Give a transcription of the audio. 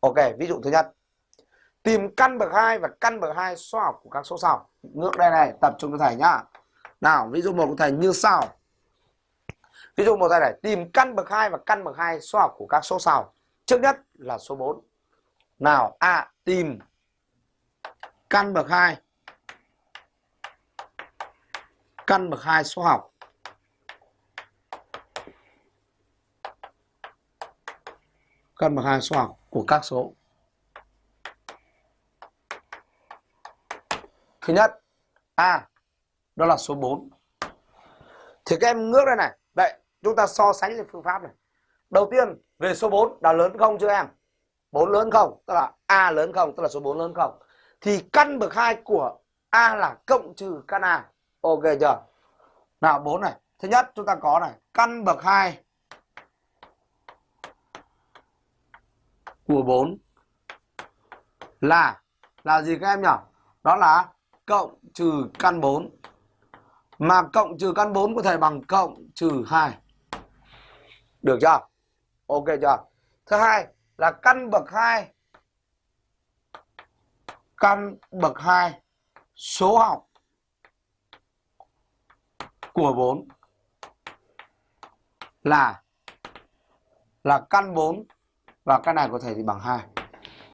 Ok, ví dụ thứ nhất. Tìm căn bậc 2 và căn bậc 2 số học của các số sau. Ngược đây này, tập trung cho thầy nhá. Nào, ví dụ một của thầy như sau. Ví dụ một thầy này, tìm căn bậc 2 và căn bậc 2 số học của các số sau. Trước nhất là số 4. Nào, A à, tìm căn bậc 2 căn bậc 2 số học căn bậc 2 số học của các số. Thứ nhất, A, đó là số 4 thì các em ngước đây này. Vậy, chúng ta so sánh về phương pháp này. Đầu tiên, về số 4 là lớn không chưa em? 4 lớn không? Tức là A lớn không? Tức là số 4 lớn không? Thì căn bậc 2 của A là cộng trừ căn A. Ok chưa? Nào 4 này. Thứ nhất, chúng ta có này. Căn bậc 2 của 4 là là gì các em nhỉ? Đó là cộng trừ căn 4 mà cộng trừ căn 4 có thể bằng cộng trừ 2 được chưa? Ok chưa? Thứ hai là căn bậc 2 căn bậc 2 số học của 4 là là căn 4 và cái này có thể thì bằng 2